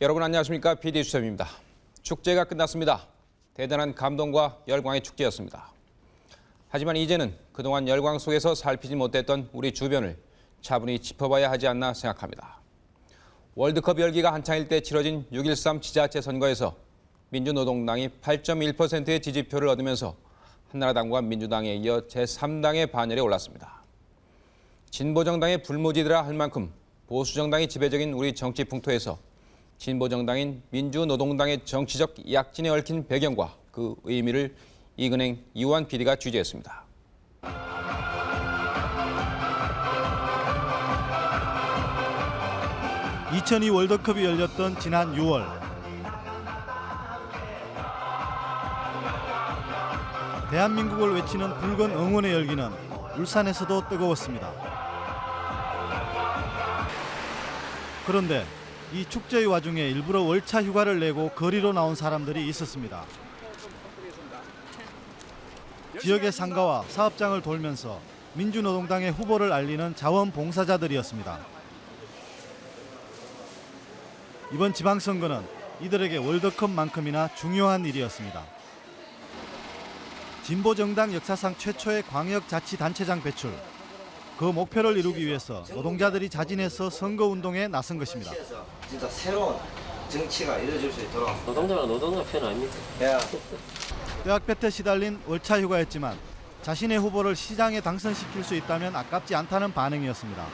여러분 안녕하십니까? PD 수첩입니다. 축제가 끝났습니다. 대단한 감동과 열광의 축제였습니다. 하지만 이제는 그동안 열광 속에서 살피지 못했던 우리 주변을 차분히 짚어봐야 하지 않나 생각합니다. 월드컵 열기가 한창일 때 치러진 6.13 지자체 선거에서 민주노동당이 8.1%의 지지표를 얻으면서 한나라당과 민주당에 이어 제3당의 반열에 올랐습니다. 진보정당의 불모지더라 할 만큼 보수정당이 지배적인 우리 정치 풍토에서 진보정당인 민주노동당의 정치적 약진에 얽힌 배경과 그 의미를 이근행 이완 PD가 취재했습니다. 2002 월드컵이 열렸던 지난 6월 대한민국을 외치는 붉은 응원의 열기는 울산에서도 뜨거웠습니다. 그런데 이 축제의 와중에 일부러 월차 휴가를 내고 거리로 나온 사람들이 있었습니다. 지역의 상가와 사업장을 돌면서 민주노동당의 후보를 알리는 자원봉사자들이었습니다. 이번 지방선거는 이들에게 월드컵만큼이나 중요한 일이었습니다. 진보정당 역사상 최초의 광역자치단체장 배출. 그 목표를 이루기 위해서 노동자들이 자진해서 선거운동에 나선 것입니다. 진짜 새로운 정치가 이루어질 수 있도록 노동자가 노동자 편 아닙니까? 야 뼈약볕에 시달린 월차 휴가였지만 자신의 후보를 시장에 당선시킬 수 있다면 아깝지 않다는 반응이었습니다.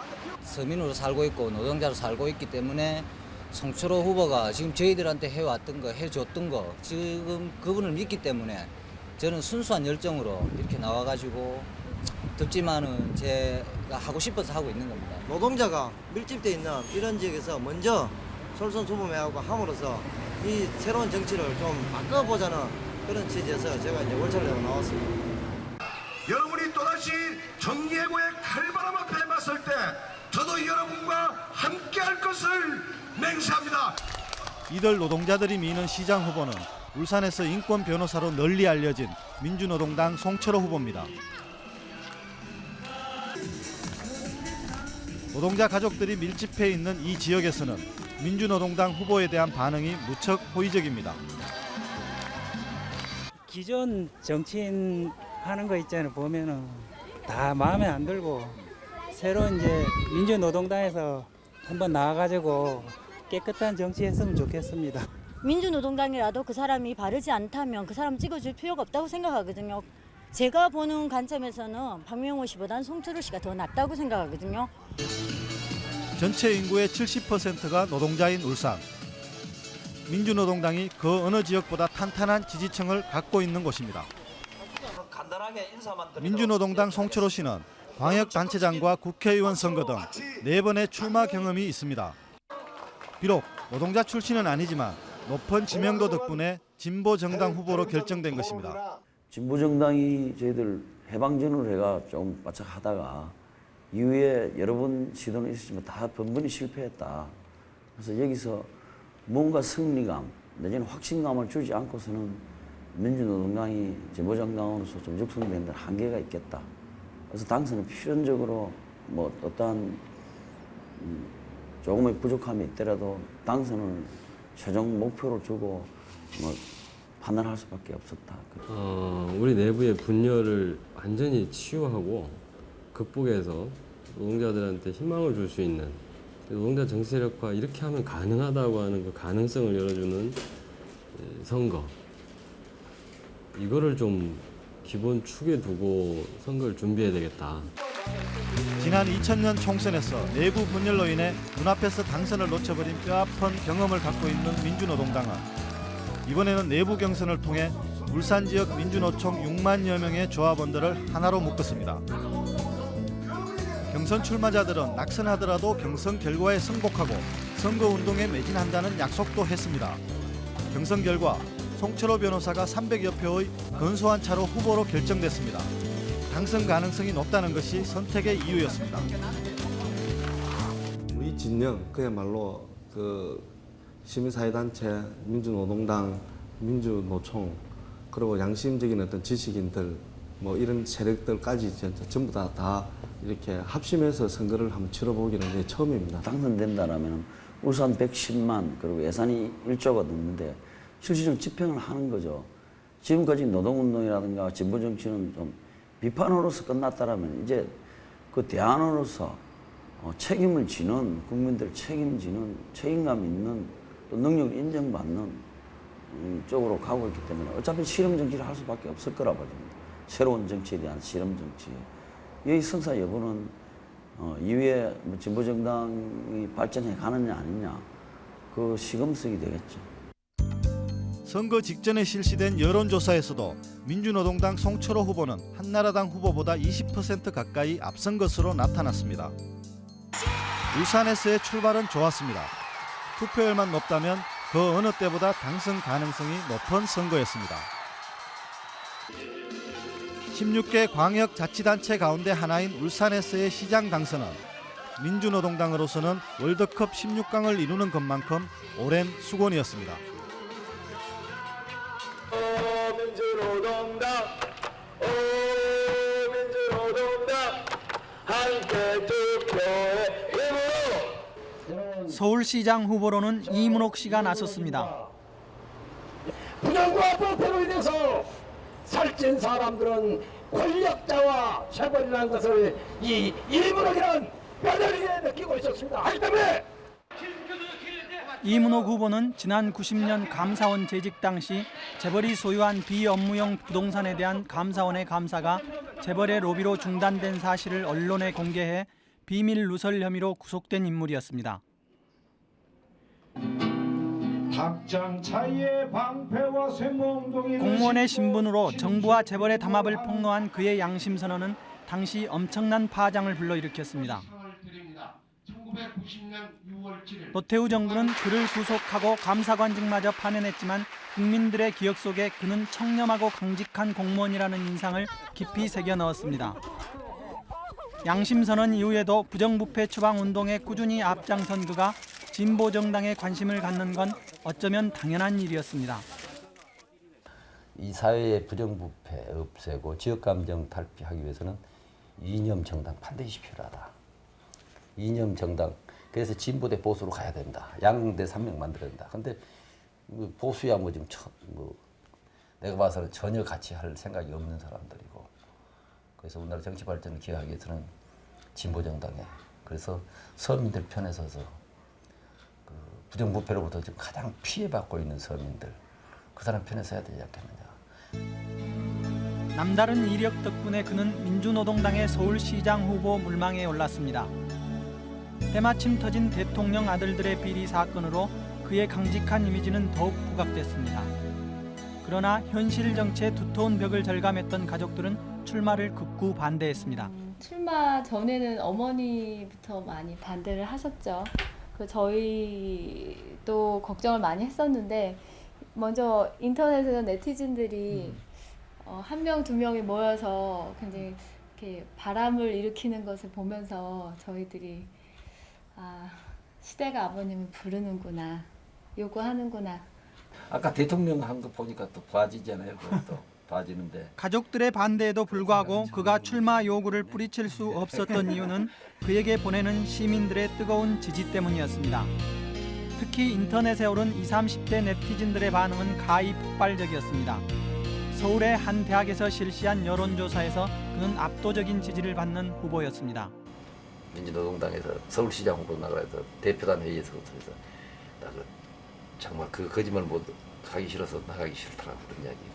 서민으로 살고 있고 노동자로 살고 있기 때문에 송철호 후보가 지금 저희들한테 해왔던 거 해줬던 거 지금 그분을 믿기 때문에 저는 순수한 열정으로 이렇게 나와가지고 덥지만은 제가 하고 싶어서 하고 있는 겁니다. 노동자가 밀집돼 있는 이런 지역에서 먼저 솔선수범해하고 함으로써 이 새로운 정치를 좀 바꿔보자는 그런 취지에서 제가 이제 월차를 내고 나왔습니다. 여러분이 또다시 정예고의 칼바람 앞에 맞설 때 저도 여러분과 함께 할 것을 맹세합니다. 이들 노동자들이 미는 시장 후보는 울산에서 인권 변호사로 널리 알려진 민주노동당 송철호 후보입니다. 노동자 가족들이 밀집해 있는 이 지역에서는 민주노동당 후보에 대한 반응이 무척 호의적입니다. 기존 정치인 하는 거 있잖아요. 보면은 다 마음에 안 들고 새로 이제 민주노동당에서 한번 나와가지고 깨끗한 정치 했으면 좋겠습니다. 민주노동당이라도 그 사람이 바르지 않다면 그 사람 찍어줄 필요가 없다고 생각하거든요. 제가 보는 관점에서는 박명호 씨보다는 송철호 씨가 더 낫다고 생각하거든요. 전체 인구의 70%가 노동자인 울산. 민주노동당이 그 어느 지역보다 탄탄한 지지층을 갖고 있는 곳입니다. 간단하게 인사만 드리도록 민주노동당 송철호 씨는 광역단체장과 국회의원 선거 등네 번의 출마 경험이 있습니다. 비록 노동자 출신은 아니지만 높은 지명도 덕분에 진보 정당 후보로 결정된 것입니다. 진보 정당이 저희들 해방전으로 해가 좀 바짝 하다가 이후에 여러 번 시도는 있었지만 다 번번이 실패했다. 그래서 여기서 뭔가 승리감 내지는 확신감을 주지 않고서는 민주노동당이 진보정당으로서 좀 육성되는 데 한계가 있겠다. 그래서 당선은 필연적으로 뭐 어떠한 음, 조금의 부족함이 있더라도 당선을 최종 목표로 두고 뭐 판단할 수밖에 없었다. 어, 우리 내부의 분열을 완전히 치유하고 극복해서 노동자들한테 희망을 줄 수 있는 노동자 정세력화 이렇게 하면 가능하다고 하는 그 가능성을 열어주는 예, 선거 이거를 좀 기본 축에 두고 선거를 준비해야 되겠다. 지난 2000년 총선에서 내부 분열로 인해 눈앞에서 당선을 놓쳐버린 뼈아픈 경험을 갖고 있는 민주노동당은 이번에는 내부 경선을 통해 울산 지역 민주노총 6만여 명의 조합원들을 하나로 묶었습니다. 경선 출마자들은 낙선하더라도 경선 결과에 승복하고 선거운동에 매진한다는 약속도 했습니다. 경선 결과 송철호 변호사가 300여 표의 근소한 차로 후보로 결정됐습니다. 당선 가능성이 높다는 것이 선택의 이유였습니다. 우리 진영 그야말로 그 시민사회단체, 민주노동당, 민주노총 그리고 양심적인 어떤 지식인들 뭐 이런 세력들까지 전부 다, 다 이렇게 합심해서 선거를 한번 치러보기는 이제 처음입니다. 당선된다라면 울산 110만 그리고 예산이 1조가 넘는데 실질적으로 집행을 하는 거죠. 지금까지 노동운동이라든가 진보정치는 좀 비판으로서 끝났다라면 이제 그 대안으로서 어, 책임을 지는 국민들 책임지는 책임감 있는 또 능력을 인정받는 음, 쪽으로 가고 있기 때문에 어차피 실험 정치를 할 수밖에 없을 거라 봐집니다. 새로운 정치에 대한 실험 정치. 이 성사 여부는 어, 이후에 뭐 진보 정당이 발전해 가느냐 아니냐 그 시금석이 되겠죠. 선거 직전에 실시된 여론조사에서도 민주노동당 송철호 후보는 한나라당 후보보다 20% 가까이 앞선 것으로 나타났습니다. 울산에서의 출발은 좋았습니다. 투표율만 높다면 그 어느 때보다 당선 가능성이 높은 선거였습니다. 16개 광역자치단체 가운데 하나인 울산에서의 시장 당선은 민주노동당으로서는 월드컵 16강을 이루는 것만큼 오랜 수곤이었습니다. 민주노동당 오 민주노동당 함께 투표해 힘으로 서울시장 후보로는 이문옥 씨가 나섰습니다. 부정과 부패로 인해서 살찐 사람들은 권력자와 재벌이라는 것을 이 이문옥이라는 뼈저리게 느끼고 있었습니다. 하기 때문에 이문옥 후보는 지난 90년 감사원 재직 당시 재벌이 소유한 비업무용 부동산에 대한 감사원의 감사가 재벌의 로비로 중단된 사실을 언론에 공개해 비밀 누설 혐의로 구속된 인물이었습니다. 공무원의 신분으로 정부와 재벌의 담합을 폭로한 그의 양심 선언은 당시 엄청난 파장을 불러일으켰습니다. 노태우 정부는 그를 구속하고 감사관직마저 파면했지만 국민들의 기억 속에 그는 청렴하고 강직한 공무원이라는 인상을 깊이 새겨 넣었습니다. 양심 선언 이후에도 부정부패 추방 운동에 꾸준히 앞장선 그가 진보 정당에 관심을 갖는 건 어쩌면 당연한 일이었습니다. 이 사회의 부정부패 없애고 지역감정 탈피하기 위해서는 이념 정당 반드시 필요하다. 이념 정당 그래서 진보 대 보수로 가야 된다. 양대 산맥 만들어야 된다. 근데 뭐 보수야 뭐 지금 처, 뭐 내가 봐서는 전혀 같이 할 생각이 없는 사람들이고 그래서 우리나라 정치 발전을 기하기 위해서는 진보 정당에 그래서 서민들 편에 서서 그 부정부패로부터 지금 가장 피해받고 있는 서민들 그 사람 편에 서야 되지 않겠느냐. 남다른 이력 덕분에 그는 민주노동당의 서울시장 후보 물망에 올랐습니다. 때마침 터진 대통령 아들들의 비리 사건으로 그의 강직한 이미지는 더욱 부각됐습니다. 그러나 현실 정치의 두터운 벽을 절감했던 가족들은 출마를 극구 반대했습니다. 출마 전에는 어머니부터 많이 반대를 하셨죠. 그 저희도 걱정을 많이 했었는데 먼저 인터넷에서 네티즌들이 어, 한 명, 두 명이 모여서 굉장히 이렇게 바람을 일으키는 것을 보면서 저희들이 아, 시대가 아버님을 부르는구나, 요구하는구나. 아까 대통령 한 거 보니까 또 봐지잖아요. 그것도 봐지는데 가족들의 반대에도 불구하고 그가 출마 요구를 뿌리칠 수 없었던 이유는 그에게 보내는 시민들의 뜨거운 지지 때문이었습니다. 특히 인터넷에 오른 20, 30대 네티즌들의 반응은 가히 폭발적이었습니다. 서울의 한 대학에서 실시한 여론조사에서 그는 압도적인 지지를 받는 후보였습니다. 민주노동당에서 서울시장 후보 나가서 대표단 회의에서 정말 그 거짓말 못 하기 싫어서 나가기 싫더라고 그런 이야기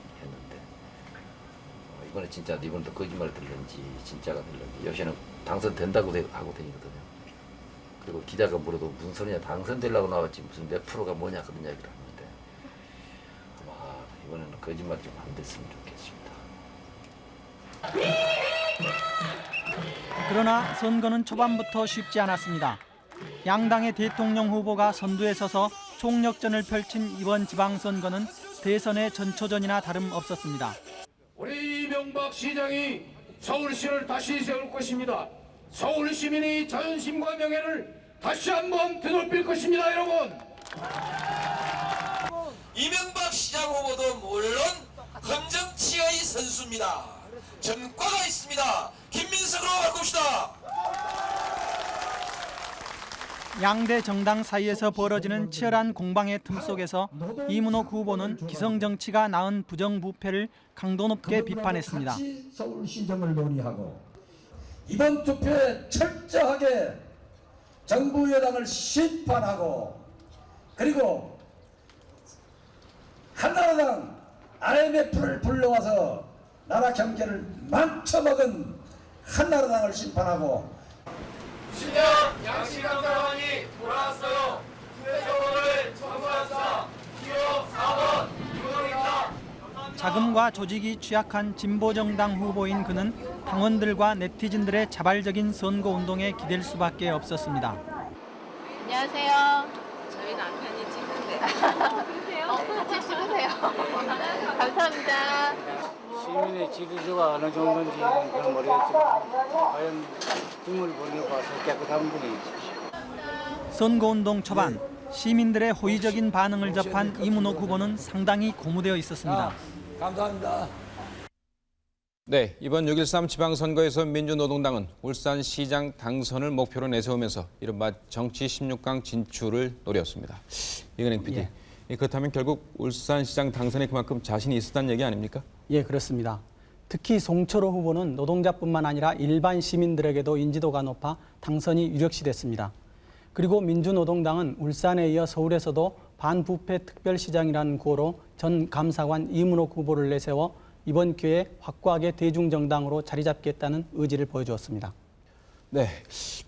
이번에 진짜 이번도 거짓말 들는지 진짜가 들는지 요새는 당선된다고 되- 하고 다니거든요. 그리고 기자가 물어도 무슨 소리냐 당선되려고 나왔지 무슨 몇 프로가 뭐냐 그런 이야기를 하는데 아마 이번에는 거짓말 좀 안 됐으면 좋겠습니다. 그러나 선거는 초반부터 쉽지 않았습니다. 양당의 대통령 후보가 선두에 서서 총력전을 펼친 이번 지방선거는 대선의 전초전이나 다름없었습니다. 우리 이명박 시장이 서울시를 다시 세울 것입니다. 서울 시민의 자존심과 명예를 다시 한번 되돌릴 것입니다, 여러분. 이명박 시장 후보도 물론 검정치의 선수입니다. 전과가 있습니다. 김민석으로 바꿉시다. 양대 정당 사이에서 벌어지는 치열한 공방의 틈 속에서 이문옥 후보는 기성 정치가 낳은 부정부패를 강도 높게 비판했습니다. 서울시정을 논의하고 이번 투표에 철저하게 정부 여당을 심판하고 그리고 한나라당 IMF를 불러와서 나라 경제를 망쳐먹은 한나라당을 심판하고 신년 양시감사원이 돌아왔어요. 후대서원을 청소합시다. 기호 4번 유동입니다. 자금과 조직이 취약한 진보 정당 후보인 그는 당원들과 네티즌들의 자발적인 선거 운동에 기댈 수밖에 없었습니다. 안녕하세요. 저희 남편이 찍는데. 그러세요? 어, 같이 찍으세요. 감사합니다. 시민의 지지도가 어느 정도인지는 그건 모르겠지만 과연 등을 보내고 와서 깨끗한 분이 선거운동 초반 시민들의 호의적인 반응을 접한 이문옥 후보는 상당히 고무되어 있었습니다. 감사합니다. 네, 이번 6.13 지방선거에서 민주노동당은 울산시장 당선을 목표로 내세우면서 이른바 정치 16강 진출을 노렸습니다. 이근행 PD, 그렇다면 결국 울산시장 당선에 그만큼 자신이 있었다는 얘기 아닙니까? 예, 그렇습니다. 특히 송철호 후보는 노동자뿐만 아니라 일반 시민들에게도 인지도가 높아 당선이 유력시 됐습니다. 그리고 민주노동당은 울산에 이어 서울에서도 반부패 특별시장이라는 구호로 전 감사관 이문옥 후보를 내세워 이번 기회에 확고하게 대중정당으로 자리 잡겠다는 의지를 보여주었습니다. 네,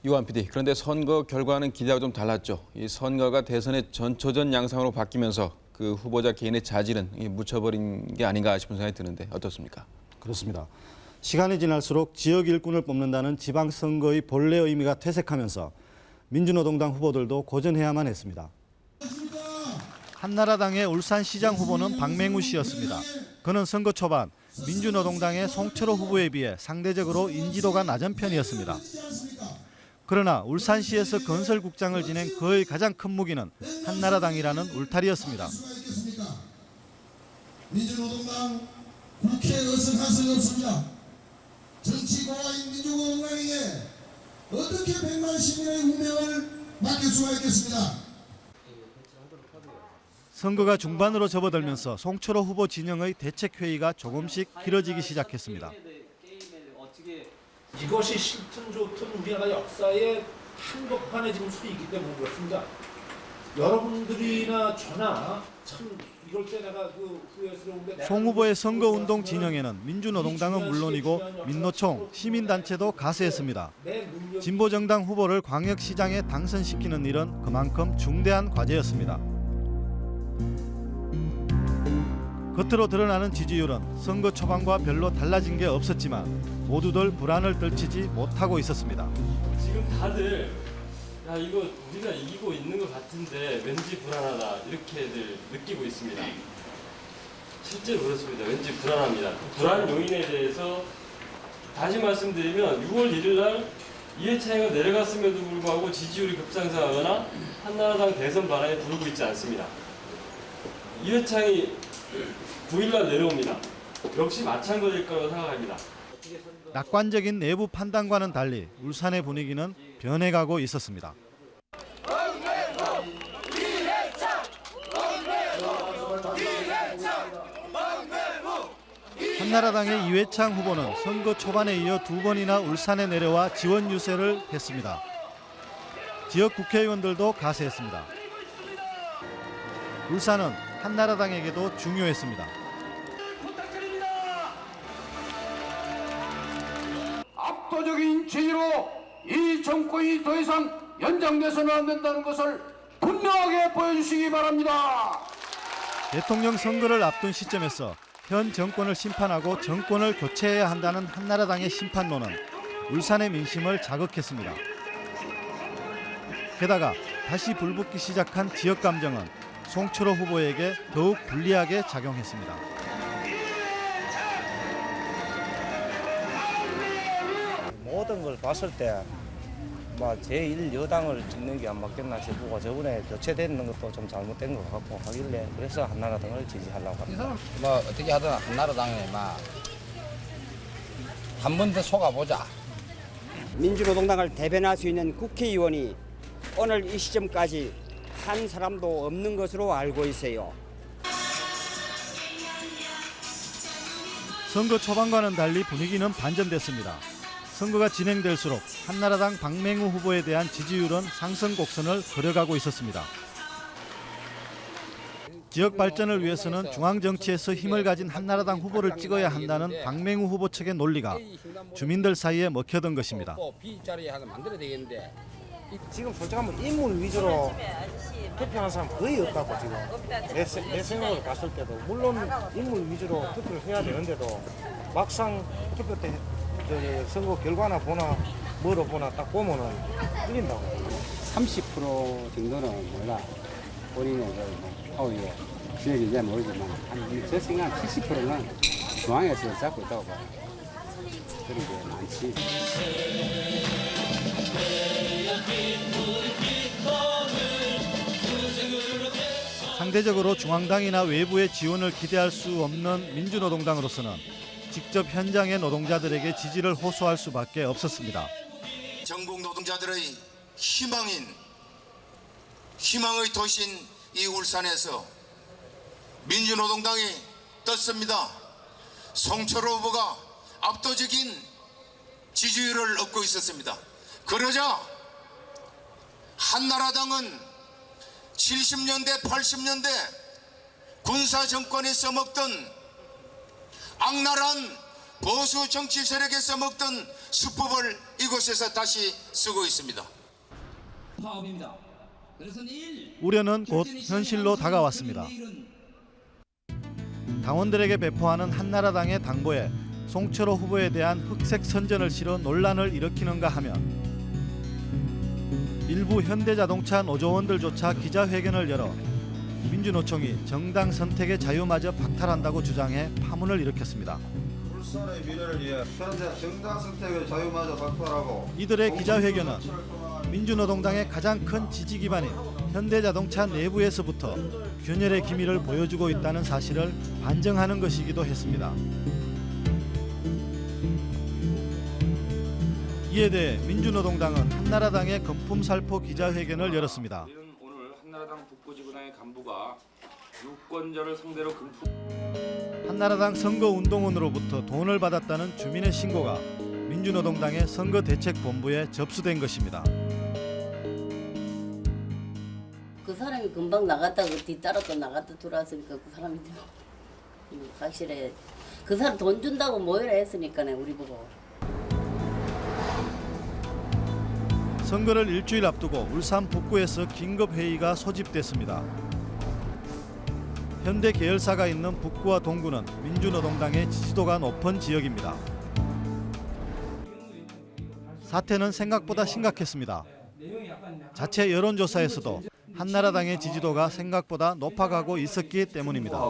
유한 PD. 그런데 선거 결과는 기대와 좀 달랐죠. 이 선거가 대선의 전초전 양상으로 바뀌면서 그 후보자 개인의 자질은 이 묻혀버린 게 아닌가 싶은 생각이 드는데 어떻습니까? 그렇습니다. 시간이 지날수록 지역 일꾼을 뽑는다는 지방선거의 본래 의미가 퇴색하면서 민주노동당 후보들도 고전해야만 했습니다. 한나라당의 울산시장 후보는 박맹우 씨였습니다. 그는 선거 초반 민주노동당의 송철호 후보에 비해 상대적으로 인지도가 낮은 편이었습니다. 그러나 울산시에서 건설국장을 지낸 그의 가장 큰 무기는 한나라당이라는 울타리였습니다. 민주노동당 국회 의석 한석이 없습니다. 정치 고화인 민주노동당에게 어떻게 백만 시민의 운명을 맡길 수가 있겠습니까? 선거가 중반으로 접어들면서 송철호 후보 진영의 대책회의가 조금씩 길어지기 시작했습니다. 이것이 싫든 좋든 우리나라 역사의 한복판에 지금 서 있기 때문에 그렇습니다. 여러분들이나 저나 참 이럴 때 내가 그 후회스러운데 송 후보의 선거운동 진영에는 민주노동당은 물론이고 민노총, 시민단체도 가세했습니다. 진보정당 후보를 광역시장에 당선시키는 일은 그만큼 중대한 과제였습니다. 겉으로 드러나는 지지율은 선거 초반과 별로 달라진 게 없었지만 모두들 불안을 떨치지 못하고 있었습니다. 지금 다들 야 이거 우리가 이기고 있는 것 같은데 왠지 불안하다 이렇게들 느끼고 있습니다. 실제로 그렇습니다. 왠지 불안합니다. 그 불안 요인에 대해서 다시 말씀드리면 6월 1일 날 이해창이가 내려갔음에도 불구하고 지지율이 급상승하거나 한나라당 대선 반환에 부르고 있지 않습니다. 이해창이 9일날 내려옵니다. 역시 마찬가지일 거라고 생각합니다. 낙관적인 내부 판단과는 달리 울산의 분위기는 변해가고 있었습니다. 한나라당의 이회창 후보는 선거 초반에 이어 두 번이나 울산에 내려와 지원 유세를 했습니다. 지역 국회의원들도 가세했습니다. 울산은 한나라당에게도 중요했습니다. 압도적인 지지로 이 정권이 더 이상 연장돼서는 안 된다는 것을 분명하게 보여주시기 바랍니다. 대통령 선거를 앞둔 시점에서 현 정권을 심판하고 정권을 교체해야 한다는 한나라당의 심판론은 울산의 민심을 자극했습니다. 게다가 다시 불붙기 시작한 지역 감정은 송철호 후보에게 더욱 불리하게 작용했습니다. 모든 걸 봤을 때뭐 제1 여당을 찍는 게 안 맞겠나 싶고 저번에 교체되는 것도 좀 잘못된 것 같고 하길래 그래서 한나라당을 지지하려고 합니다. 뭐 어떻게 하든 한나라당에 막한 번 더 속아보자. 민주노동당을 대변할 수 있는 국회의원이 오늘 이 시점까지 한 사람도 없는 것으로 알고 있어요. 선거 초반과는 달리 분위기는 반전됐습니다. 선거가 진행될수록 한나라당 박맹우 후보에 대한 지지율은 상승 곡선을 그려가고 있었습니다. 지역 발전을 위해서는 중앙 정치에서 힘을 가진 한나라당 후보를 찍어야 한다는 박맹우 후보 측의 논리가 주민들 사이에 먹혀든 것입니다. 지금 솔직히 한번 인물 위주로 투표하는 사람 거의 없다고 지금 내, 세- 내 생각으로 봤을 때도 물론 인물 위주로 투표를 해야 되는데도 막상 투표 때 저, 선거 결과나 보나 뭐로 보나 딱 보면은 틀린다고 30% 정도는 몰라 본인의 그 뭐, 어예 지역이 잘 모르지만 한제 생각 70%는 중앙에서 잡고 있다고 봐요. 그렇게 많지. 상대적으로 중앙당이나 외부의 지원을 기대할 수 없는 민주노동당으로서는 직접 현장의 노동자들에게 지지를 호소할 수밖에 없었습니다. 전국 노동자들의 희망인 희망의 도시인 이 울산에서 민주노동당이 떴습니다. 송철호 후보가 압도적인 지지율을 얻고 있었습니다. 그러자 한나라당은 70년대 80년대 군사 정권이 써먹던 악랄한 보수 정치 세력에 써먹던 수법을 이곳에서 다시 쓰고 있습니다. 파업입니다. 우려는 곧 현실로 다가왔습니다. 당원들에게 배포하는 한나라당의 당보에 송철호 후보에 대한 흑색 선전을 실어 논란을 일으키는가 하면 일부 현대자동차 노조원들조차 기자회견을 열어 민주노총이 정당 선택의 자유마저 박탈한다고 주장해 파문을 일으켰습니다. 울산의 미래를 위해 현재 정당 선택의 자유마저 박탈하고 이들의 기자회견은 민주노동당의 가장 큰 지지 기반인 현대자동차 내부에서부터 균열의 기미를 보여주고 있다는 사실을 반증하는 것이기도 했습니다. 이에 대해 민주노동당은 한나라당의 금품살포 기자회견을 열었습니다. 한나라당 북부지구당의 간부가 유권자를 상대로 금품 한나라당 선거운동원으로부터 돈을 받았다는 주민의 신고가 민주노동당의 선거대책본부에 접수된 것입니다. 그 사람이 금방 나갔다가 뒤따라 또 나갔다 들어왔으니까 그 사람이 음, 확실해. 그 사람 돈 준다고 모여라 했으니까 우리 보고. 선거를 일주일 앞두고 울산 북구에서 긴급 회의가 소집됐습니다. 현대 계열사가 있는 북구와 동구는 민주노동당의 지지도가 높은 지역입니다. 사태는 생각보다 심각했습니다. 자체 여론조사에서도 한나라당의 지지도가 생각보다 높아가고 있었기 때문입니다.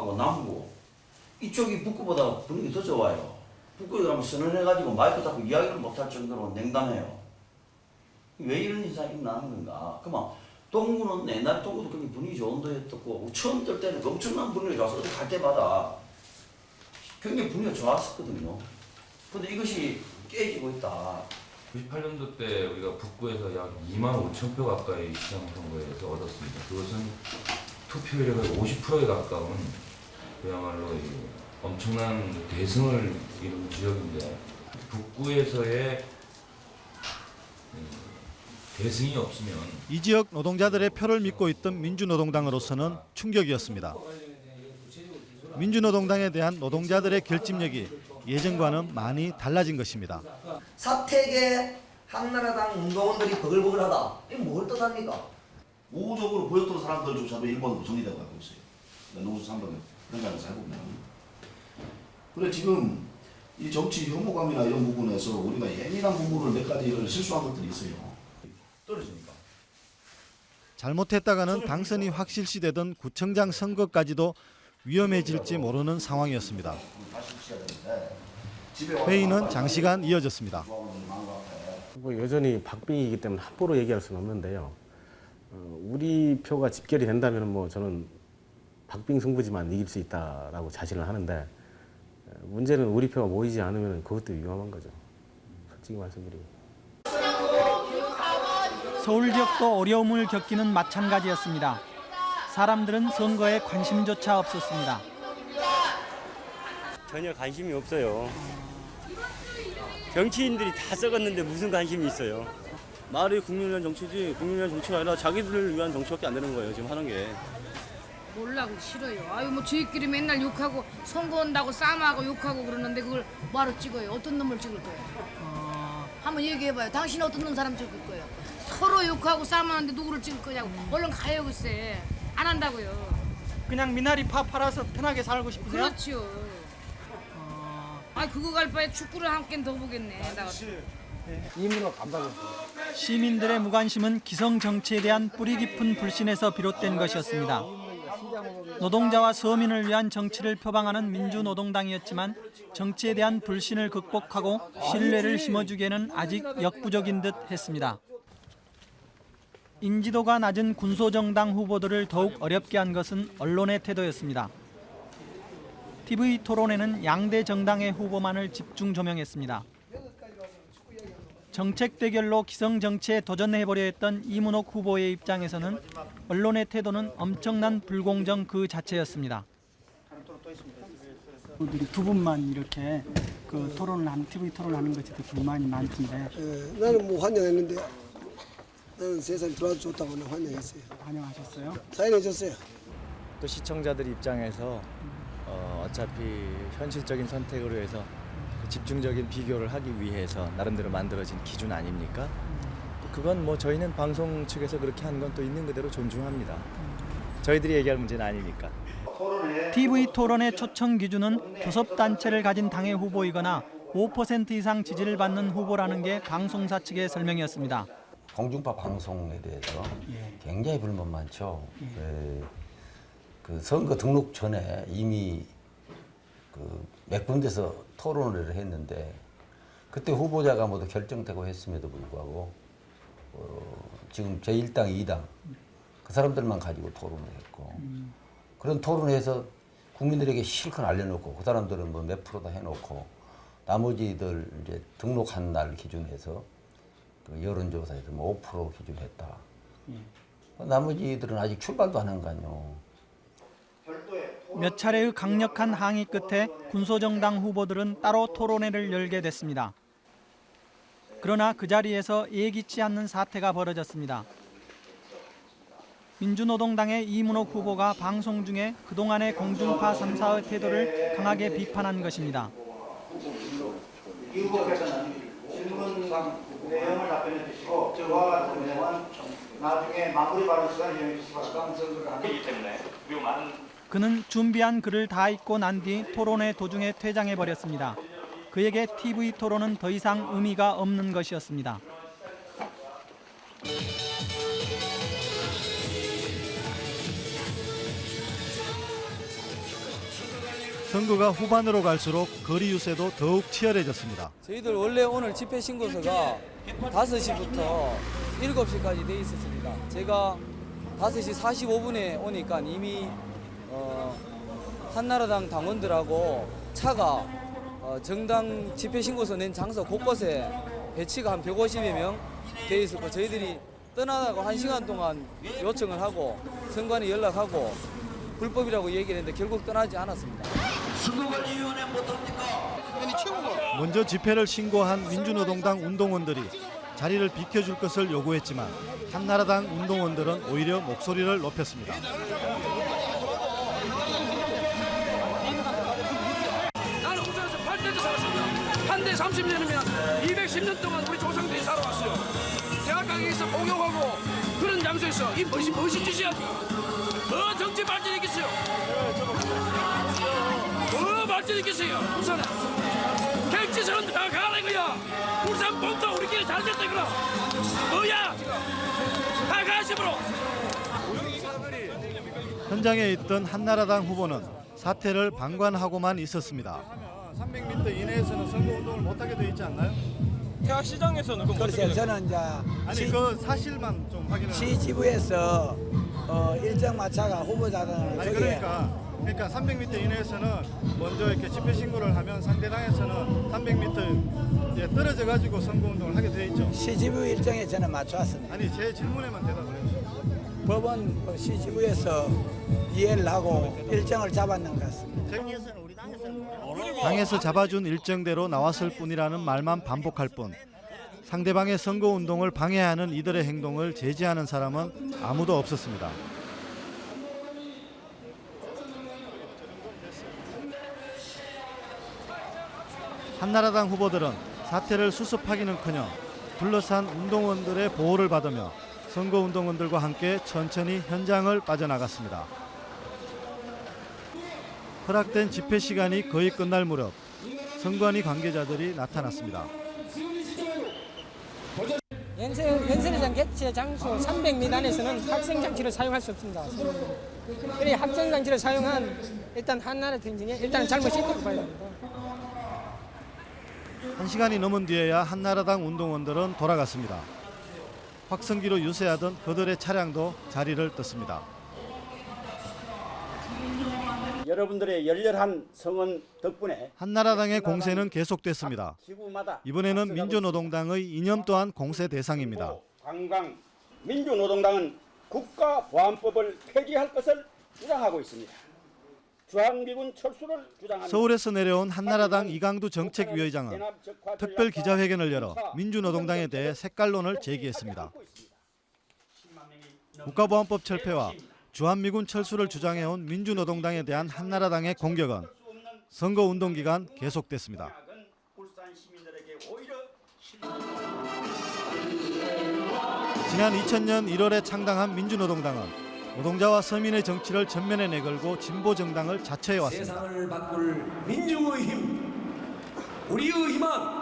이쪽이 북구보다 분위기 더 좋아요. 북구에 가면 선언해가지고 마이크 잡고 이야기를 못할 정도로 냉담해요. 왜 이런 현상이 나는 건가? 그만 동구는 옛날 동구도 굉장히 분위기 좋은 데였고 처음 뜰 때는 엄청난 분위기가 좋아서 갈 때마다 굉장히 분위기가 좋았었거든요. 근데 이것이 깨지고 있다. 98년도 때 우리가 북구에서 약 2만 5천 표 가까이 시장 선거에서 얻었습니다. 그것은 투표율이 거의 50%에 가까운 그야말로 이 엄청난 대승을 이룬 지역인데 북구에서의 음, 대승이 없으면 이 지역 노동자들의 표를 믿고 있던 민주노동당으로서는 충격이었습니다. 민주노동당에 대한 노동자들의 결집력이 예전과는 많이 달라진 것입니다. 사택에 한나라당 운동원들이 버글버글하다. 이게 뭘 뜻합니까? 우호적으로 보였던 사람들조차도 일본으로 정리되고 가고 있어요. 그러니까 노조 3번은 그런 장에서 해보면. 그래 지금 이 정치 혐오감이나 이런 부분에서 우리가 예민한 부분을 몇 가지를 실수한 것들이 있어요. 떨어지니까. 잘못했다가는 당선이 확실시되던 구청장 선거까지도 위험해질지 모르는 상황이었습니다. 회의는 장시간 이어졌습니다. 뭐 여전히 박빙이기 때문에 함부로 얘기할 수는 없는데요. 어, 우리 표가 집결이 된다면 뭐 저는 박빙 승부지만 이길 수 있다라고 자신을 하는데 어, 문제는 우리 표가 모이지 않으면 그것도 위험한 거죠. 솔직히 말씀드리면. 서울 지역도 어려움을 겪기는 마찬가지였습니다. 사람들은 선거에 관심조차 없었습니다. 전혀 관심이 없어요. 정치인들이 다 썩었는데 무슨 관심이 있어요? 말이 국민을 위한 정치지 국민을 위한 정치가 아니라 자기들을 위한 정치밖에 안 되는 거예요 지금 하는 게 몰라고 싫어요. 아유 뭐 저희끼리 맨날 욕하고 선거 온다고 싸움하고 욕하고 그러는데 그걸 뭐하러 찍어요? 어떤 놈을 찍을 거예요? 한번 얘기해봐요. 당신 어떤 놈 사람 찍을 거예요? 서로 욕하고 싸움하는데 누구를 찍을 거냐고. 얼른 가요 글쎄. 안 한다고요. 그냥 미나리 파 팔아서 편하게 살고 싶으세요? 그렇죠. 아 그거 갈 바에 축구를 한 게임 더 보겠네. 나 이문호 감독. 시민들의 무관심은 기성 정치에 대한 뿌리 깊은 불신에서 비롯된 것이었습니다. 노동자와 서민을 위한 정치를 표방하는 민주노동당이었지만 정치에 대한 불신을 극복하고 신뢰를 심어주기에는 아직 역부족인 듯 했습니다. 인지도가 낮은 군소정당 후보들을 더욱 어렵게 한 것은 언론의 태도였습니다. TV 토론에는 양대 정당의 후보만을 집중 조명했습니다. 정책 대결로 기성 정치에 도전해보려 했던 이문옥 후보의 입장에서는 언론의 태도는 엄청난 불공정 그 자체였습니다. 두 분만 이렇게 그 토론을 하는 TV 토론을 하는 것에 대해 불만이 많던데 예, 나는 뭐 환영했는데 나는 세상에 들어와도 좋다고 는 환영했어요. 환영하셨어요? 사인해줬어요. 또 시청자들 입장에서 어, 어차피 현실적인 선택으로 해서 그 집중적인 비교를 하기 위해서 나름대로 만들어진 기준 아닙니까? 그건 뭐 저희는 방송 측에서 그렇게 한 건 또 있는 그대로 존중합니다. 저희들이 얘기할 문제는 아니니까. TV 토론의 초청 기준은 교섭 단체를 가진 당의 후보이거나 5% 이상 지지를 받는 후보라는 게 방송사 측의 설명이었습니다. 공중파 방송에 대해서 예. 굉장히 불만 많죠. 그, 그 선거 등록 전에 이미 그 몇 군데서 토론을 했는데 그때 후보자가 모두 결정되고 했음에도 불구하고 어, 지금 제1당, 2당 그 사람들만 가지고 토론을 했고 그런 토론에서 국민들에게 실컷 알려놓고 그 사람들은 뭐 몇 프로 다 해놓고 나머지들 이제 등록한 날 기준해서 그 여론조사에서 뭐5% 기준했다. 나머지들은 아직 출발도 안 한거 아니요. 몇 차례의 강력한 항의 끝에 군소정당 후보들은 따로 토론회를 열게 됐습니다. 그러나 그 자리에서 예기치 않는 사태가 벌어졌습니다. 민주노동당의 이문옥 후보가 방송 중에 그동안의 공중파 3사의 태도를 강하게 비판한 것입니다. 내용을 답변해 주시고 저와 같은 내용은 나중에 마무리 발언 시간 이용해 주시기 바랍니다. 때문에 그는 준비한 글을 다 읽고 난 뒤 토론회 도중에 퇴장해 버렸습니다. 그에게 TV 토론은 더 이상 의미가 없는 것이었습니다. 선거가 후반으로 갈수록 거리 유세도 더욱 치열해졌습니다. 저희들 원래 오늘 집회 신고서가 5시부터 7시까지 돼 있었습니다. 제가 5시 45분에 오니까 이미 어, 한나라당 당원들하고 차가 어, 정당 집회 신고서 낸 장소 곳곳에 배치가 한 150여 명 돼 있었고 저희들이 떠나다가 한 시간 동안 요청을 하고 선관위 연락하고 불법이라고 얘기를 했는데 결국 떠나지 않았습니다. 선거관리위원회 못합니까? 먼저 집회를 신고한 민주노동당 운동원들이 자리를 비켜줄 것을 요구했지만 한나라당 운동원들은 오히려 목소리를 높였습니다. 나는 우선에서 8대도 살았습니다. 한대 30년이면 210년 동안 우리 조상들이 살아왔어요. 대학가에서 공용하고 그런 장소에서 이 무엇이 무엇이 짓이야? 더 정치 발전이겠어요. 더 발전이겠어요. 우선은 객지선은 다 가는 거야. 울산 본토 우리끼리 잘 됐다 그럼. 뭐야? 다 가심으로. 현장에 있던 한나라당 후보는 사태를 방관하고만 있었습니다. 300m 이내에서는 선거 운동을 못하게 돼 있지 않나요? 태화시장에서는 그럼 글쎄요? 저는 이제 아니 시- 그 사실만 좀 확인을 시지부에서 어, 일정 마차가 후보자들 아니 저기 그러니까 그러니까 300m 이내에서는 먼저 이렇게 집회 신고를 하면 상대당에서는 300m 이제 떨어져 가지고 선거 운동을 하게 돼 있죠. CGV 일정에 저는 맞춰왔습니다. 아니 제 질문에만 대답을 해주세요. 법원 어, CGV에서 이해를 하고 일정을 잡았는 것 같습니다. 당에서 잡아준 일정대로 나왔을 뿐이라는 말만 반복할 뿐 상대방의 선거 운동을 방해하는 이들의 행동을 제지하는 사람은 아무도 없었습니다. 한나라당 후보들은 사태를 수습하기는커녕 둘러싼 운동원들의 보호를 받으며 선거운동원들과 함께 천천히 현장을 빠져나갔습니다. 허락된 집회 시간이 거의 끝날 무렵 선관위 관계자들이 나타났습니다. 연세, 연설회장 개최 장소 300m 안에서는 학생 장치를 사용할 수 없습니다. 그래 학생 장치를 사용한 일단 한나라 등진에 일단 잘못이 있다고 봐야 됩니다. 한 시간이 넘은 뒤에야 한나라당 운동원들은 돌아갔습니다. 확성기로 유세하던 그들의 차량도 자리를 떴습니다. 여러분들의 열렬한 성원 덕분에 한나라당의 공세는 계속됐습니다. 이번에는 민주노동당의 이념 또한 공세 대상입니다. 관광 민주노동당은 국가보안법을 폐지할 것을 주장하고 있습니다. 서울에서 내려온 한나라당 이강두 정책위의장은 특별 기자회견을 열어 민주노동당에 대해 색깔론을 제기했습니다. 국가보안법 철폐와 주한미군 철수를 주장해온 민주노동당에 대한 한나라당의 공격은 선거운동 기간 계속됐습니다. 지난 2000년 1월에 창당한 민주노동당은 노동자와 서민의 정치를 전면에 내걸고 진보 정당을 자처해 왔습니다. 세상을 바꿀 민중의 힘, 우리의 희망,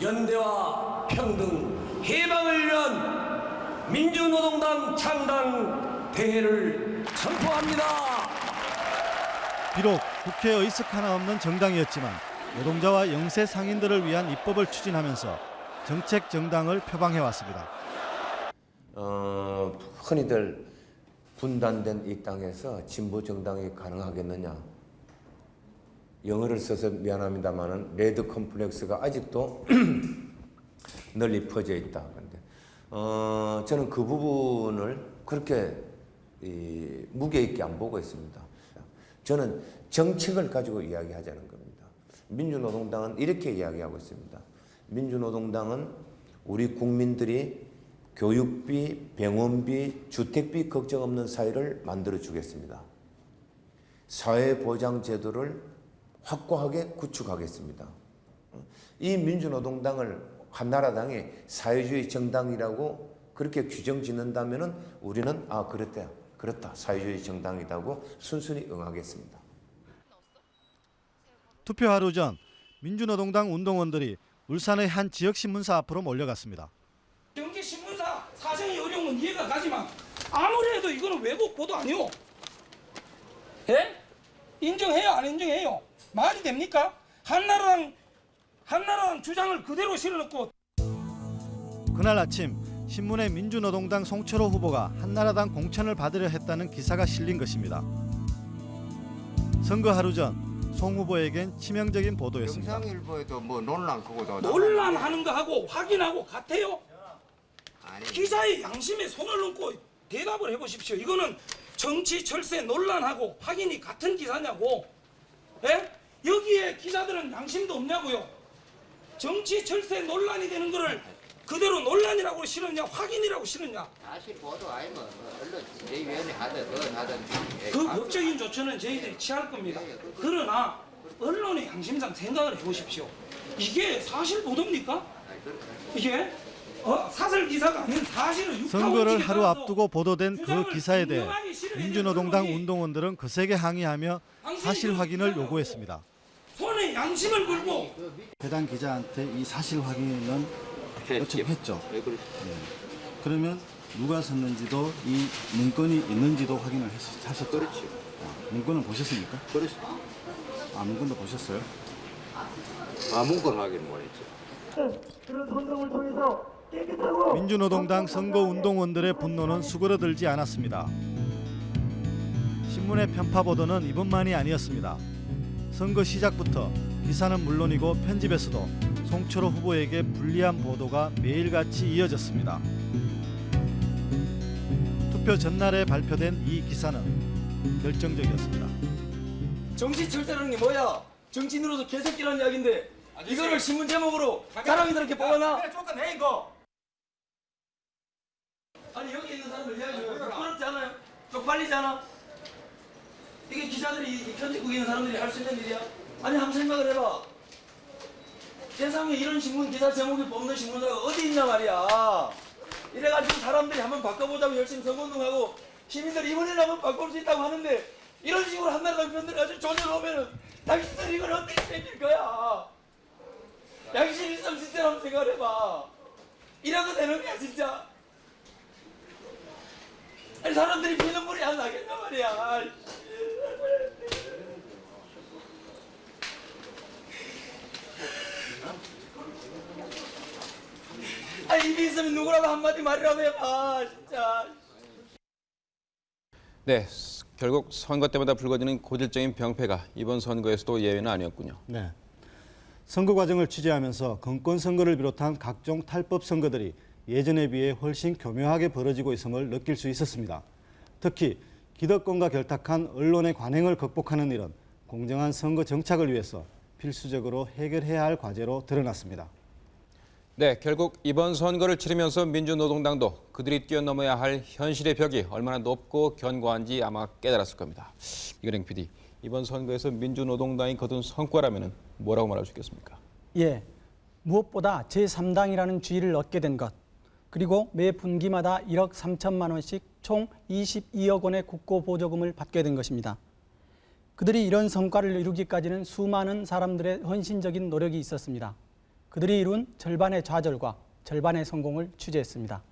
연대와 평등, 해방을 위한 민주노동당 창당 대회를 선포합니다. 비록 국회 의석 하나 없는 정당이었지만 노동자와 영세 상인들을 위한 입법을 추진하면서 정책 정당을 표방해 왔습니다. 어, 흔히들 분단된 이 땅에서 진보 정당이 가능하겠느냐? 영어를 써서 미안합니다만은 레드 컴플렉스가 아직도 널리 퍼져 있다. 그런데 어, 저는 그 부분을 그렇게 이, 무게 있게 안 보고 있습니다. 저는 정책을 가지고 이야기하자는 겁니다. 민주노동당은 이렇게 이야기하고 있습니다. 민주노동당은 우리 국민들이 교육비, 병원비, 주택비 걱정 없는 사회를 만들어 주겠습니다. 사회보장제도를 확고하게 구축하겠습니다. 이 민주노동당을 한나라당이 사회주의 정당이라고 그렇게 규정 짓는다면 우리는 아 그렇다 그렇다 사회주의 정당이라고 순순히 응하겠습니다. 투표 하루 전 민주노동당 운동원들이 울산의 한 지역신문사 앞으로 몰려갔습니다. 경기 신문 건 이해가 가지만 아무래도 이거는 외국 보도 아니오. 예? 인정해요 안 인정해요? 말이 됩니까? 한나라당 한나라당 주장을 그대로 실어놓고 그날 아침 신문에 민주노동당 송철호 후보가 한나라당 공천을 받으려 했다는 기사가 실린 것입니다. 선거 하루 전 송 후보에겐 치명적인 보도였습니다. 영상일보에도 뭐 논란 그거도 논란하는 거하고 확인하고 같아요? 기자의 양심에 손을 얹고 대답을 해보십시오. 이거는 정치 철새 논란하고 확인이 같은 기사냐고. 예? 여기에 기자들은 양심도 없냐고요. 정치 철새 논란이 되는 거를 그대로 논란이라고 싫었냐 확인이라고 싫었냐. 사실 보도 아니면 언론 지휘위원회 하든 뭐 하든 그 법적인 조처는 저희들이 취할 겁니다. 그러나 언론의 양심상 생각을 해보십시오. 이게 사실 보도입니까? 이게 어, 사설 기사가 아닌 육하 선거를 하루 앞두고 보도된 그 기사에 대해 민주노동당 운동원들은 거세게 항의하며 사실 확인을 요구했습니다. 손에 양심을 걸고 해당 기자한테 이 사실 확인은 요청했죠. 네. 그러면 누가 썼는지도 이 문건이 있는지도 확인을 했, 하셨죠. 그렇죠. 문건을 보셨습니까? 그렇죠. 아 문건도 보셨어요? 아 문건 확인 못했죠. 그런 선동을 통해서 민주노동당 선거운동원들의 분노는 수그러들지 않았습니다. 신문의 편파 보도는 이번만이 아니었습니다. 선거 시작부터 기사는 물론이고 편집에서도 송철호 후보에게 불리한 보도가 매일같이 이어졌습니다. 투표 전날에 발표된 이 기사는 결정적이었습니다. 정치 철저라는 게 뭐야? 정치인으로서 개새끼라는 이야기인데 이거를 신문 제목으로 사람들에게 뽑아놔? 그래 쫓아내 이거. 아니 여기 있는 사람들 이야기 좀 부끄럽지 않아요? 쪽팔리지 않아? 이게 기자들이 이 편집국에 있는 사람들이 할 수 있는 일이야? 아니 한번 생각을 해봐. 세상에 이런 신문 기사 제목이 뽑는 신문사가 어디 있냐 말이야. 이래가지고 사람들이 한번 바꿔보자고 열심히 선거운동하고 시민들이 이번에는 한번 바꿀 수 있다고 하는데 이런 식으로 한나라당 편들 가지고 조져놓으면 당신들 이걸 어떻게 챙길 거야? 양심 있으면 진짜 한번 생각을 해봐. 이래도 되는 거야 진짜 아니 사람들이 피눈물이 안 나겠단 말이야 아니 입이 있으면 누구라도 한마디 말이라도 해봐 진짜 네, 결국 선거 때마다 불거지는 고질적인 병폐가 이번 선거에서도 예외는 아니었군요. 네. 선거 과정을 취재하면서 건권 선거를 비롯한 각종 탈법 선거들이 예전에 비해 훨씬 교묘하게 벌어지고 있음을 느낄 수 있었습니다. 특히 기득권과 결탁한 언론의 관행을 극복하는 일은 공정한 선거 정착을 위해서 필수적으로 해결해야 할 과제로 드러났습니다. 네, 결국 이번 선거를 치르면서 민주노동당도 그들이 뛰어넘어야 할 현실의 벽이 얼마나 높고 견고한지 아마 깨달았을 겁니다. 이근행 PD, 이번 선거에서 민주노동당이 거둔 성과라면 뭐라고 말할 수 있겠습니까? 예, 무엇보다 제3당이라는 주의를 얻게 된 것, 그리고 매 분기마다 1억 3천만 원씩 총 22억 원의 국고 보조금을 받게 된 것입니다. 그들이 이런 성과를 이루기까지는 수많은 사람들의 헌신적인 노력이 있었습니다. 그들이 이룬 절반의 좌절과 절반의 성공을 취재했습니다.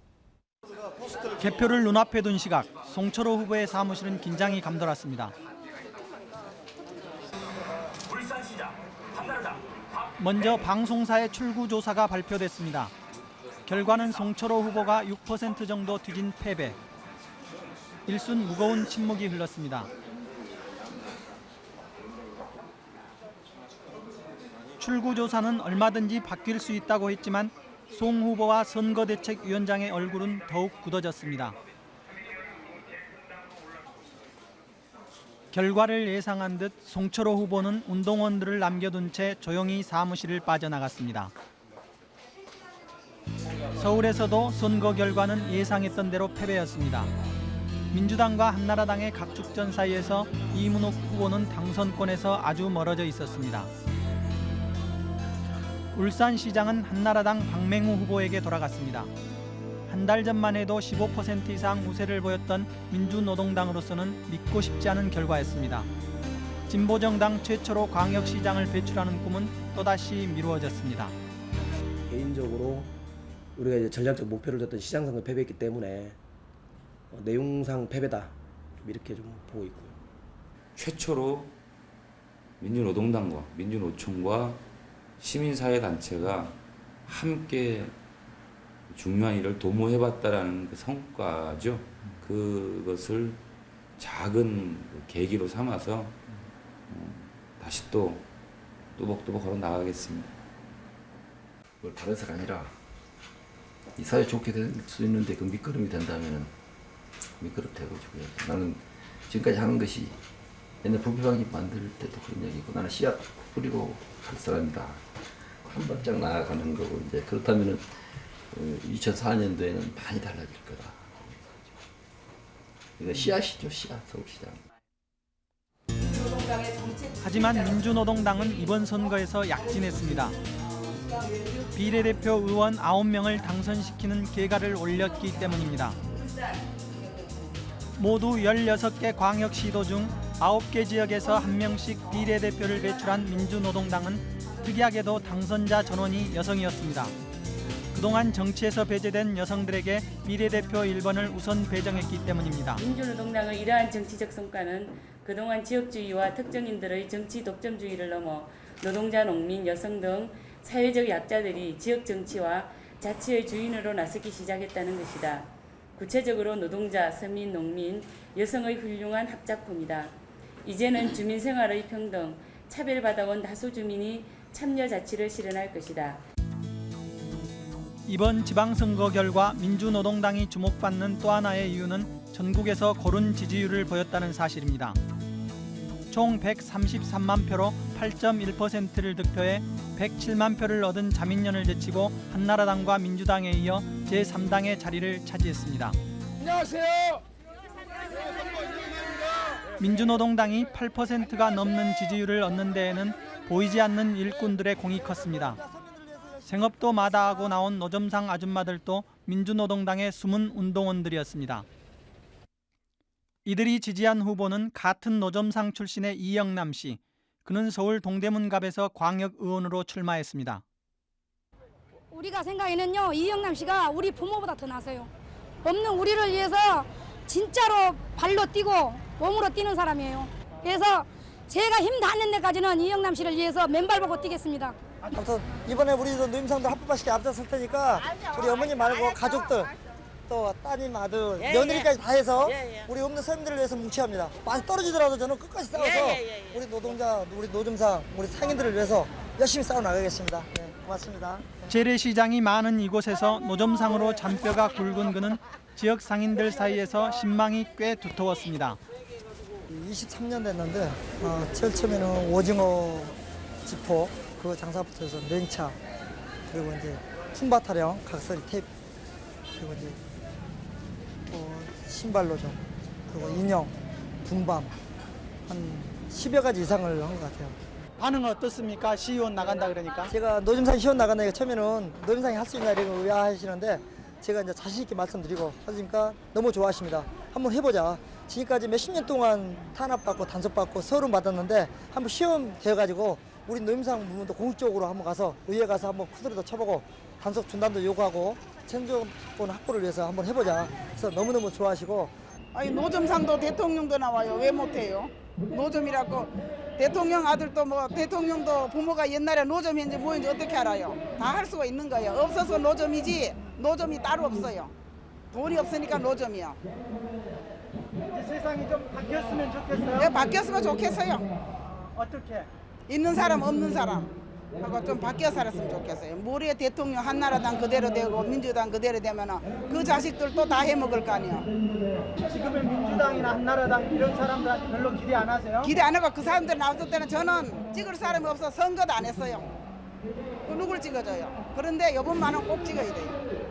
개표를 눈앞에 둔 시각, 송철호 후보의 사무실은 긴장이 감돌았습니다. 먼저 방송사의 출구 조사가 발표됐습니다. 결과는 송철호 후보가 6% 정도 뒤진 패배. 일순 무거운 침묵이 흘렀습니다. 출구 조사는 얼마든지 바뀔 수 있다고 했지만 송 후보와 선거대책위원장의 얼굴은 더욱 굳어졌습니다. 결과를 예상한 듯 송철호 후보는 운동원들을 남겨둔 채 조용히 사무실을 빠져나갔습니다. 서울에서도 선거 결과는 예상했던 대로 패배였습니다. 민주당과 한나라당의 각축전 사이에서 이문옥 후보는 당선권에서 아주 멀어져 있었습니다. 울산시장은 한나라당 박맹우 후보에게 돌아갔습니다. 한 달 전만 해도 15% 이상 우세를 보였던 민주노동당으로서는 믿고 싶지 않은 결과였습니다. 진보정당 최초로 광역시장을 배출하는 꿈은 또다시 미루어졌습니다. 개인적으로 우리가 이제 전략적 목표를 뒀던 시장 선거 패배했기 때문에 어, 내용상 패배다 이렇게 좀 보고 있고요. 최초로 민주노동당과 민주노총과 시민사회단체가 함께 중요한 일을 도모해봤다라는 그 성과죠. 그것을 작은 계기로 삼아서 어, 다시 또 또박또박 걸어 나가겠습니다. 그걸 다른 사가 아니라 이 사회 좋게 될 수 있는데 그 밑거름이 된다면 밑거름 되고요. 나는 지금까지 하는 것이 옛날 부패방지 만들 때도 그런 얘기고 나는 씨앗 뿌리고 갈 사람이다. 한 발짝 나아가는 거고 이제 그렇다면은 2004년도에는 많이 달라질 거다. 이거 씨앗이죠, 씨앗 서울시장. 하지만 민주노동당은 이번 선거에서 약진했습니다. 비례대표 의원 9명을 당선시키는 계가를 올렸기 때문입니다. 모두 16개 광역시도 중 9개 지역에서 한 명씩 비례대표를 배출한 민주노동당은 특이하게도 당선자 전원이 여성이었습니다. 그동안 정치에서 배제된 여성들에게 비례대표 1번을 우선 배정했기 때문입니다. 민주노동당의 이러한 정치적 성과는 그동안 지역주의와 특정인들의 정치 독점주의를 넘어 노동자, 농민, 여성 등 사회적 약자들이 지역 정치와 자치의 주인으로 나서기 시작했다는 것이다. 구체적으로 노동자, 서민, 농민, 여성의 훌륭한 합작품이다. 이제는 주민 생활의 평등, 차별받아온 다수 주민이 참여 자치를 실현할 것이다. 이번 지방선거 결과 민주노동당이 주목받는 또 하나의 이유는 전국에서 고른 지지율을 보였다는 사실입니다. 총 133만 표로 8.1%를 득표해 107만 표를 얻은 자민련을 제치고 한나라당과 민주당에 이어 제3당의 자리를 차지했습니다. 안녕하세요. 민주노동당이 8%가 넘는 지지율을 얻는 데에는 보이지 않는 일꾼들의 공이 컸습니다. 생업도 마다하고 나온 노점상 아줌마들도 민주노동당의 숨은 운동원들이었습니다. 이들이 지지한 후보는 같은 노점상 출신의 이영남 씨. 그는 서울 동대문갑에서 광역의원으로 출마했습니다. 우리가 생각에는요 이영남 씨가 우리 부모보다 더 나서요. 없는 우리를 위해서 진짜로 발로 뛰고 몸으로 뛰는 사람이에요. 그래서 제가 힘 닿는 데까지는 이영남 씨를 위해서 맨발 보고 뛰겠습니다. 아무튼 이번에 우리도 노임상도 합법화시켜 앞장설 테니까 우리 어머니 말고 가족들 또 따님 아들 예, 며느리까지 예. 다 해서 예, 예. 우리 없는 서민들을 위해서 뭉쳐합니다. 많이 떨어지더라도 저는 끝까지 싸워서 예, 예, 예. 우리 노동자, 우리 노점상, 우리 상인들을 위해서 열심히 싸워 나가겠습니다. 네, 고맙습니다. 재래시장이 많은 이곳에서 노점상으로 잔뼈가 굵은 그는 지역 상인들 사이에서 신망이 꽤 두터웠습니다. 23년 됐는데 어, 제일 처음에는 오징어 지포 그 장사부터 해서 냉차 그리고 이제 품바 타령 각설이 테이프 그리고 이제 또 신발 로 좀 그리고 인형 분밤 한 10여 가지 이상을 한 것 같아요. 반응 어떻습니까? 시의원 나간다 그러니까. 제가 노점상 시원 나간다니까 처음에는 노점상이 할 수 있냐 이러고 의아하시는데 제가 이제 자신 있게 말씀드리고 하니까 너무 좋아하십니다. 한번 해보자. 지금까지 몇십 년 동안 탄압받고 단속받고 서름 받았는데 한번 시험 되어가지고 우리 노임상 부문도 공식적으로 한번 가서 의회 가서 한번 쿠드리도 쳐보고 단속 중단도 요구하고 천정권 확보를 위해서 한번 해보자. 그래서 너무너무 좋아하시고 아니 노점상도 대통령도 나와요. 왜 못해요? 노점이라고 대통령 아들도 뭐 대통령도 부모가 옛날에 노점인지 뭐인지 어떻게 알아요? 다 할 수가 있는 거예요. 없어서 노점이지 노점이 따로 없어요. 돈이 없으니까 노점이요. 세상이 좀 바뀌었으면 좋겠어요. 네, 바뀌었으면 좋겠어요. 어떻게? 있는 사람 없는 사람 하고 좀 바뀌어 살았으면 좋겠어요. 모레 대통령 한나라당 그대로 되고 민주당 그대로 되면은 그 자식들도 다 해먹을 거 아니에요. 지금의 민주당이나 한나라당 이런 사람들한테 별로 기대 안 하세요? 기대 안 하고 그 사람들 나왔을 때는 저는 찍을 사람이 없어 선거도 안 했어요. 그 누굴 찍어줘요? 그런데 이번만은 꼭 찍어야 돼요.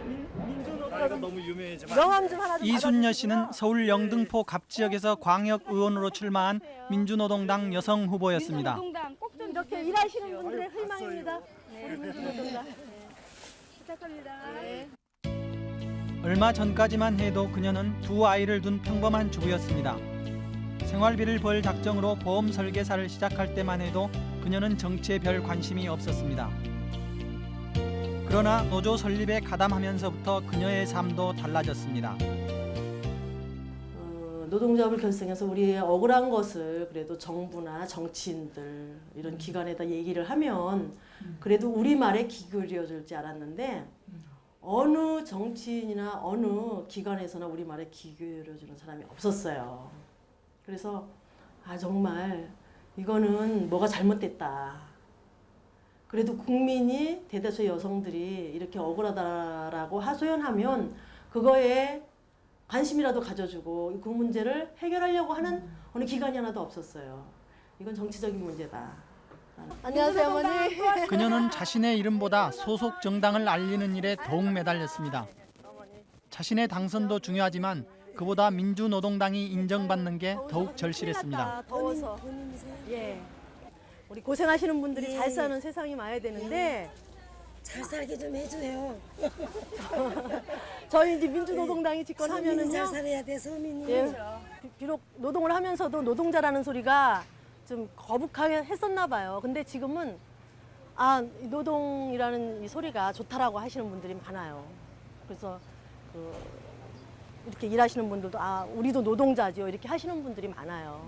너무 유명해지만. 명함 좀 하나 좀 이순녀 씨는 서울 영등포 갑 지역에서 광역 의원으로 출마한 민주노동당 여성 후보였습니다. 노동당 꼭 좀 이렇게 일하시는 분들의 희망입니다. 민주노동당. 부탁합니다. 얼마 전까지만 해도 그녀는 두 아이를 둔 평범한 주부였습니다. 생활비를 벌 작정으로 보험 설계사를 시작할 때만 해도 그녀는 정치에 별 관심이 없었습니다. 그러나 노조 설립에 가담하면서부터 그녀의 삶도 달라졌습니다. 어, 노동조합을 결성해서 우리의 억울한 것을 그래도 정부나 정치인들 이런 기관에다 얘기를 하면 그래도 우리 말에 귀 기울여 줄 알았는데 어느 정치인이나 어느 기관에서나 우리 말에 귀 기울여 주는 사람이 없었어요. 그래서 아 정말 이거는 뭐가 잘못됐다. 그래도 국민이 대다수 여성들이 이렇게 억울하다라고 하소연하면 그거에 관심이라도 가져주고 그 문제를 해결하려고 하는 어느 기관이 하나도 없었어요. 이건 정치적인 문제다. 안녕하세요, 어머니. 그녀는 자신의 이름보다 소속 정당을 알리는 일에 더욱 매달렸습니다. 자신의 당선도 중요하지만 그보다 민주노동당이 인정받는 게 더욱 절실했습니다. 더워서. 예. 우리 고생하시는 분들이 잘 사는 세상이 와야 되는데 잘 살게 좀 해줘요. 저희 이제 민주노동당이 집권하면은요. 서민이 잘 살아야 돼, 서민이. 예. 비- 비록 노동을 하면서도 노동자라는 소리가 좀 거북하게 했었나 봐요. 근데 지금은 아, 이 노동이라는 이 소리가 좋다라고 하시는 분들이 많아요. 그래서 그 이렇게 일하시는 분들도 아, 우리도 노동자죠. 이렇게 하시는 분들이 많아요.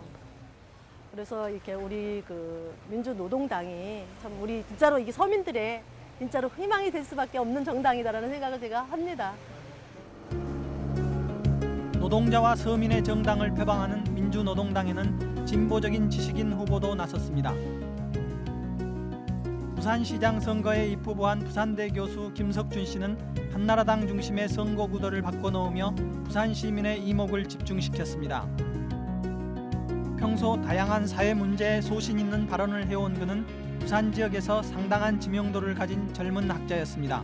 그래서 이렇게 우리 그 민주노동당이 참 우리 진짜로 이게 서민들의 진짜로 희망이 될 수밖에 없는 정당이다라는 생각을 제가 합니다. 노동자와 서민의 정당을 표방하는 민주노동당에는 진보적인 지식인 후보도 나섰습니다. 부산시장 선거에 입후보한 부산대 교수 김석준 씨는 한나라당 중심의 선거 구도를 바꿔놓으며 부산 시민의 이목을 집중시켰습니다. 평소 다양한 사회 문제에 소신 있는 발언을 해온 그는 부산 지역에서 상당한 지명도를 가진 젊은 학자였습니다.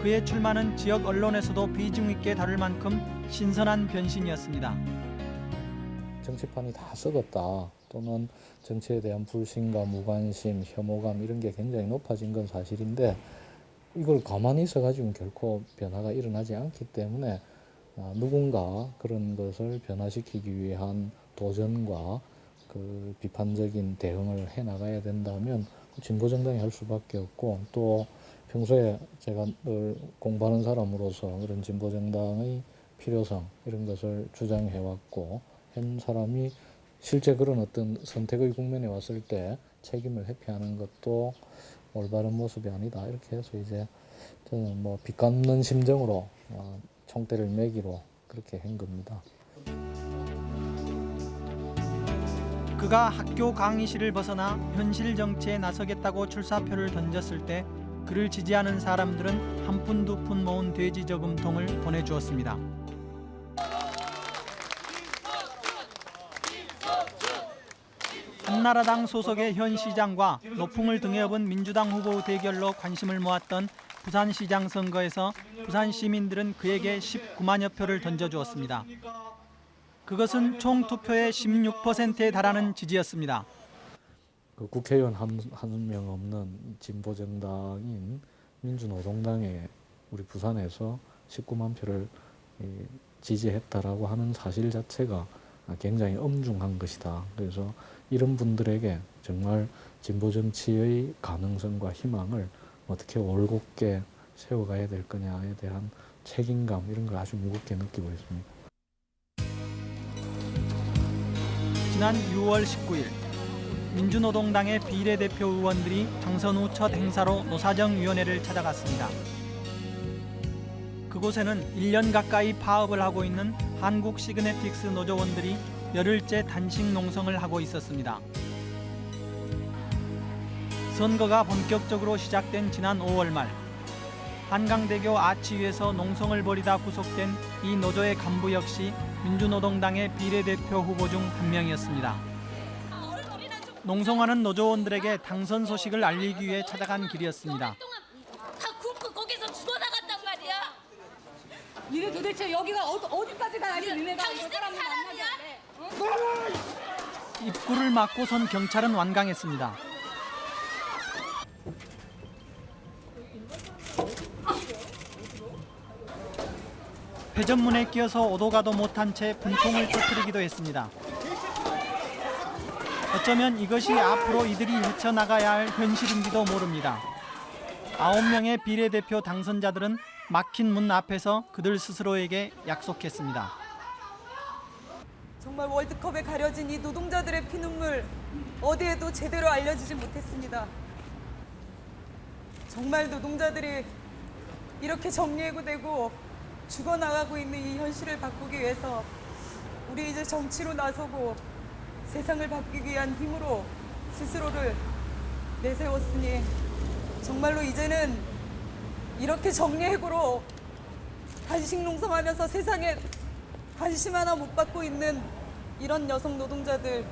그의 출마는 지역 언론에서도 비중 있게 다룰 만큼 신선한 변신이었습니다. 정치판이 다 썩었다 또는 정치에 대한 불신과 무관심, 혐오감 이런 게 굉장히 높아진 건 사실인데 이걸 가만히 있어가지고는 결코 변화가 일어나지 않기 때문에 아, 누군가 그런 것을 변화시키기 위한 도전과 그 비판적인 대응을 해 나가야 된다면 진보 정당이 할 수밖에 없고 또 평소에 제가 늘 공부하는 사람으로서 그런 진보 정당의 필요성 이런 것을 주장해 왔고 한 사람이 실제 그런 어떤 선택의 국면에 왔을 때 책임을 회피하는 것도 올바른 모습이 아니다 이렇게 해서 이제 저는 뭐 빚갚는 심정으로 어, 총대를 매기로 그렇게 한 겁니다. 그가 학교 강의실을 벗어나 현실 정치에 나서겠다고 출사표를 던졌을 때 그를 지지하는 사람들은 한 푼두푼 모은 돼지 저금통을 보내주었습니다. 한나라당 소속의 현 시장과 노풍을 등에 업은 민주당 후보 대결로 관심을 모았던 부산시장 선거에서 부산 시민들은 그에게 19만여 표를 던져주었습니다. 그것은 총 투표의 16%에 달하는 지지였습니다. 그 국회의원 한명 없는 진보 정당인 민주노동당에 우리 부산에서 19만 표를 지지했다라고 하는 사실 자체가 굉장히 엄중한 것이다. 그래서 이런 분들에게 정말 진보 정치의 가능성과 희망을 어떻게 올곧게 세워가야 될 거냐에 대한 책임감 이런 걸 아주 무겁게 느끼고 있습니다. 지난 6월 19일 민주노동당의 비례대표 의원들이 당선 후 첫 행사로 노사정위원회를 찾아갔습니다. 그곳에는 1년 가까이 파업을 하고 있는 한국 시그네틱스 노조원들이 열흘째 단식 농성을 하고 있었습니다. 선거가 본격적으로 시작된 지난 5월 말 한강대교 아치 위에서 농성을 벌이다 구속된 이 노조의 간부 역시 민주노동당의 비례대표 후보 중 한 명이었습니다. 농성하는 노조원들에게 당선 소식을 알리기 위해 찾아간 길이었습니다. 다 굶고 거기서 죽어나갔단 말이야. 니네 도대체 여기가 어, 어디까지 가야지 니네가 당신 사람을 사람이야? 입구를 막고 선 경찰은 완강했습니다. 회전문에 끼어서 오도 가도 못한 채 분통을 터뜨리기도 했습니다. 어쩌면 이것이 앞으로 이들이 헤쳐나가야 할 현실인지도 모릅니다. 아홉 명의 비례대표 당선자들은 막힌 문 앞에서 그들 스스로에게 약속했습니다. 정말 월드컵에 가려진 이 노동자들의 피눈물 어디에도 제대로 알려지지 못했습니다. 정말 노동자들이 이렇게 정리해고 되고 죽어나가고 있는 이 현실을 바꾸기 위해서 우리 이제 정치로 나서고 세상을 바뀌기 위한 힘으로 스스로를 내세웠으니 정말로 이제는 이렇게 정리해고로 단식 농성하면서 세상에 관심 하나 못 받고 있는 이런 여성 노동자들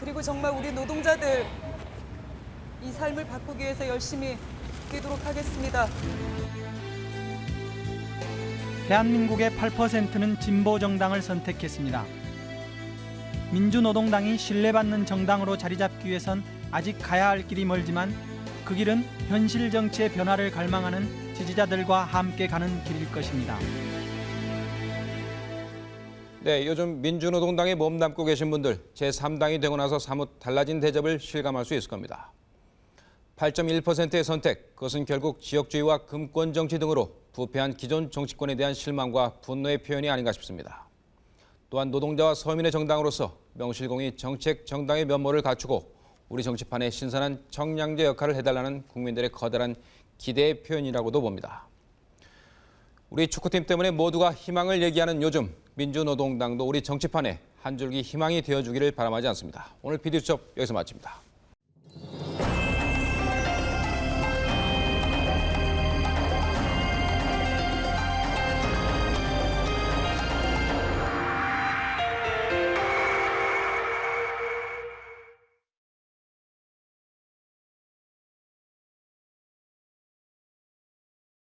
그리고 정말 우리 노동자들 이 삶을 바꾸기 위해서 열심히 뛰도록 하겠습니다. 대한민국의 8%는 진보 정당을 선택했습니다. 민주노동당이 신뢰받는 정당으로 자리 잡기 위해선 아직 가야 할 길이 멀지만 그 길은 현실 정치의 변화를 갈망하는 지지자들과 함께 가는 길일 것입니다. 네, 요즘 민주노동당에 몸담고 계신 분들 제3당이 되고 나서 사뭇 달라진 대접을 실감할 수 있을 겁니다. 8.1%의 선택, 그것은 결국 지역주의와 금권 정치 등으로 부패한 기존 정치권에 대한 실망과 분노의 표현이 아닌가 싶습니다. 또한 노동자와 서민의 정당으로서 명실공히 정책 정당의 면모를 갖추고 우리 정치판에 신선한 정량제 역할을 해달라는 국민들의 거대한 기대의 표현이라고도 봅니다. 우리 축구팀 때문에 모두가 희망을 얘기하는 요즘 민주노동당도 우리 정치판에 한 줄기 희망이 되어주기를 바람하지 않습니다. 오늘 비디수첩 여기서 마칩니다.